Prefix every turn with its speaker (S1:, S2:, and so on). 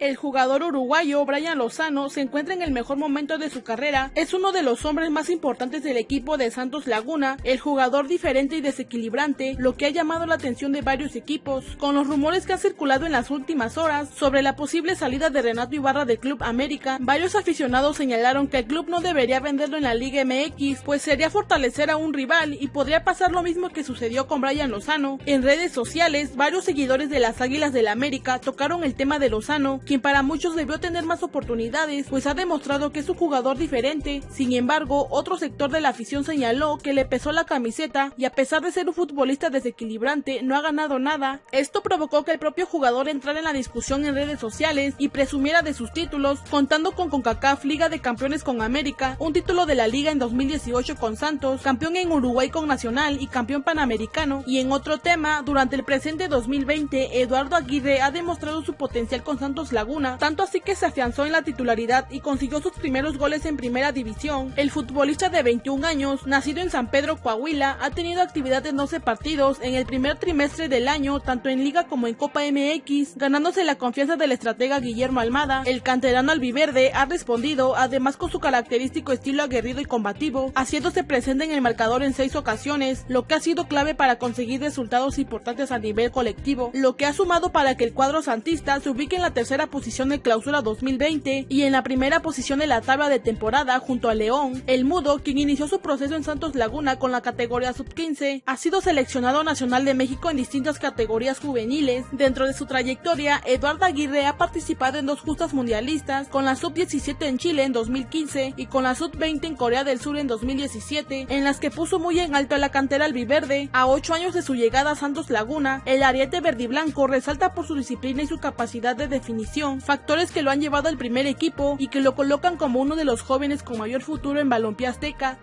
S1: El jugador uruguayo Brian Lozano se encuentra en el mejor momento de su carrera, es uno de los hombres más importantes del equipo de Santos Laguna, el jugador diferente y desequilibrante, lo que ha llamado la atención de varios equipos, con los rumores que han circulado en las últimas horas sobre la posible salida de Renato Ibarra del Club América, varios aficionados señalaron que el club no debería venderlo en la Liga MX, pues sería fortalecer a un rival y podría pasar lo mismo que sucedió con Brian Lozano. En redes sociales, varios seguidores de las Águilas del América tocaron el tema de Lozano, quien para muchos debió tener más oportunidades, pues ha demostrado que es un jugador diferente. Sin embargo, otro sector de la afición señaló que le pesó la camiseta y a pesar de ser un futbolista desequilibrante, no ha ganado nada. Esto provocó que el propio jugador entrara en la discusión en redes sociales y presumiera de sus títulos, contando con CONCACAF Liga de Campeones con América, un título de la Liga en 2018 con Santos, campeón en Uruguay con Nacional y campeón panamericano. Y en otro tema, durante el presente 2020, Eduardo Aguirre ha demostrado su potencial con Santos Laguna, tanto así que se afianzó en la titularidad y consiguió sus primeros goles en primera división. El futbolista de 21 años, nacido en San Pedro, Coahuila, ha tenido actividad en 12 partidos en el primer trimestre del año, tanto en Liga como en Copa MX, ganándose la confianza del estratega Guillermo Almada. El canterano albiverde ha respondido, además con su característico estilo aguerrido y combativo, haciéndose presente en el marcador en seis ocasiones, lo que ha sido clave para conseguir resultados importantes a nivel colectivo, lo que ha sumado para que el cuadro santista se ubique en la tercera posición de clausura 2020 y en la primera posición de la tabla de temporada junto a León. El Mudo, quien inició su proceso en Santos Laguna con la categoría sub-15, ha sido seleccionado nacional de México en distintas categorías juveniles. Dentro de su trayectoria, Eduardo Aguirre ha participado en dos justas mundialistas, con la sub-17 en Chile en 2015 y con la sub-20 en Corea del Sur en 2017, en las que puso muy en alto a la cantera albiverde. A ocho años de su llegada a Santos Laguna, el ariete verdiblanco resalta por su disciplina y su capacidad de definición, factores que lo han llevado al primer equipo y que lo colocan como uno de los jóvenes con mayor futuro en balompié azteca.